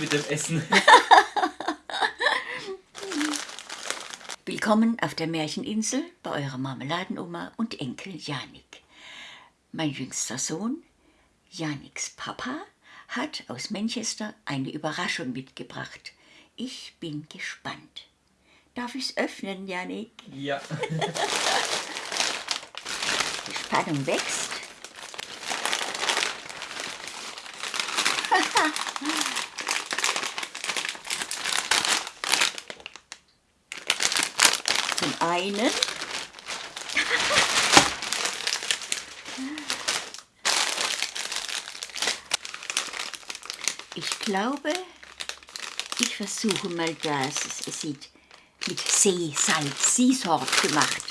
mit dem Essen. Willkommen auf der Märcheninsel bei eurer Marmeladenoma und Enkel Janik. Mein jüngster Sohn, Janiks Papa, hat aus Manchester eine Überraschung mitgebracht. Ich bin gespannt. Darf ich es öffnen, Janik? Ja. Die Spannung wächst. Zum einen Ich glaube, ich versuche mal das. Es, sieht mit Seesalz, Seasort gemacht.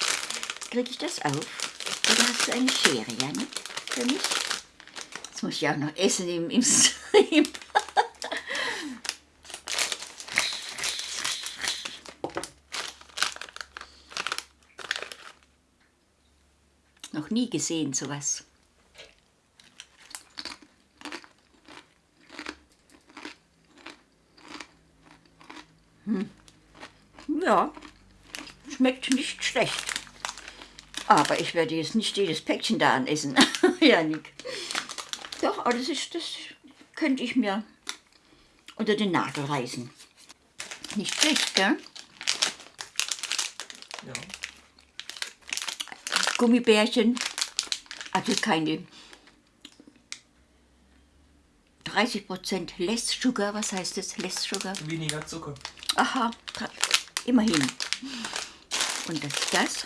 Kriege ich das auf? Oder hast du eine Schere, Janik, für mich? Jetzt muss ich auch noch essen im, im Stream. noch nie gesehen, sowas. Hm. Ja, schmeckt nicht schlecht. Aber ich werde jetzt nicht jedes Päckchen da anessen, Janik. Doch, aber das, ist, das könnte ich mir unter den Nagel reißen. Nicht schlecht, gell? ja. Gummibärchen, also keine 30% Less Sugar, was heißt das, Less Sugar? Weniger Zucker. Aha, immerhin. Und das ist das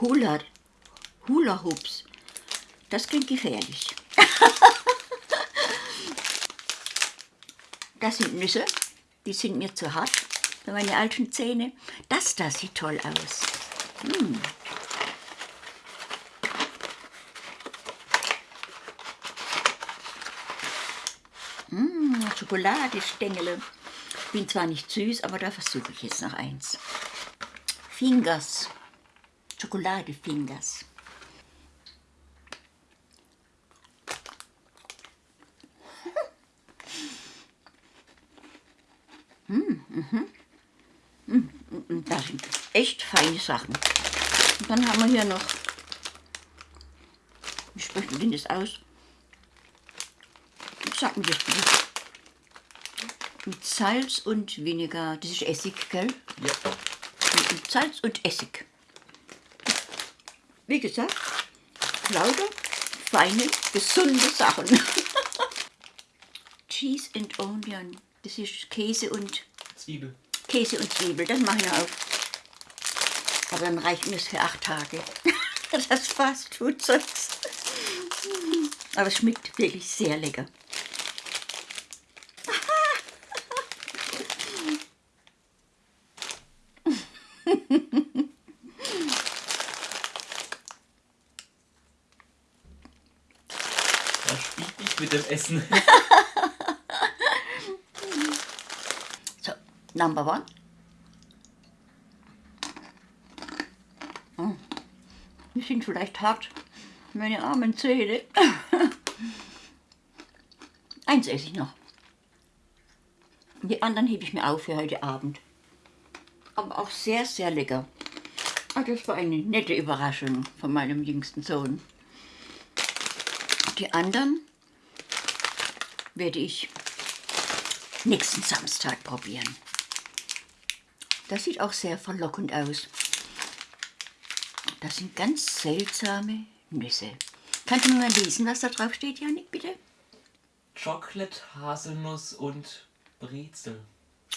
Hula, Hula Hoops. Das klingt gefährlich. das sind Nüsse, die sind mir zu hart für meine alten Zähne. Das da sieht toll aus. Mmh, Schokoladestängele. Bin zwar nicht süß, aber da versuche ich jetzt noch eins. Fingers. Schokoladefingers. Und Das sind echt feine Sachen. Und dann haben wir hier noch, wie spricht man denn das aus? Sag mir das bitte. Mit Salz und weniger, das ist Essig, gell? Ja. Mit Salz und Essig. Wie gesagt, lauter, feine, gesunde Sachen. Cheese and Onion, das ist Käse und Zwiebel. Käse und Zwiebel, das mache ich auf. Aber dann reicht mir das für acht Tage. Das Fastfood-Zeugs. Aber es schmeckt wirklich sehr lecker. Man spielt nicht mit dem Essen. So, number one. Hm. Die sind vielleicht hart, meine armen Zähne. Eins esse ich noch. Die anderen hebe ich mir auf für heute Abend. Aber auch sehr, sehr lecker. Ah, das war eine nette Überraschung von meinem jüngsten Sohn. Die anderen werde ich nächsten Samstag probieren. Das sieht auch sehr verlockend aus. Das sind ganz seltsame Nüsse. Kannst du mir mal lesen, was da drauf steht, Janik, bitte? Chocolate, Haselnuss und Brezel.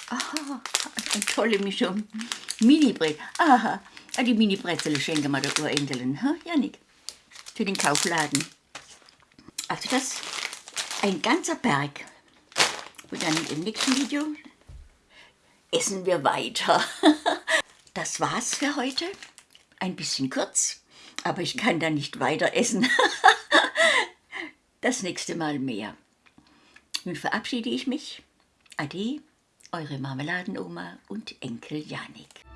Aha, eine tolle Mischung. Mini-Brezel. Aha, ah, die Mini-Brezel schenken wir der Urenkelin, ha, Janik? Für den Kaufladen. Also das ein ganzer Berg. Und dann im nächsten Video essen wir weiter. Das war's für heute. Ein bisschen kurz, aber ich kann da nicht weiter essen. Das nächste Mal mehr. Nun verabschiede ich mich. Ade, eure Marmeladenoma und Enkel Janik.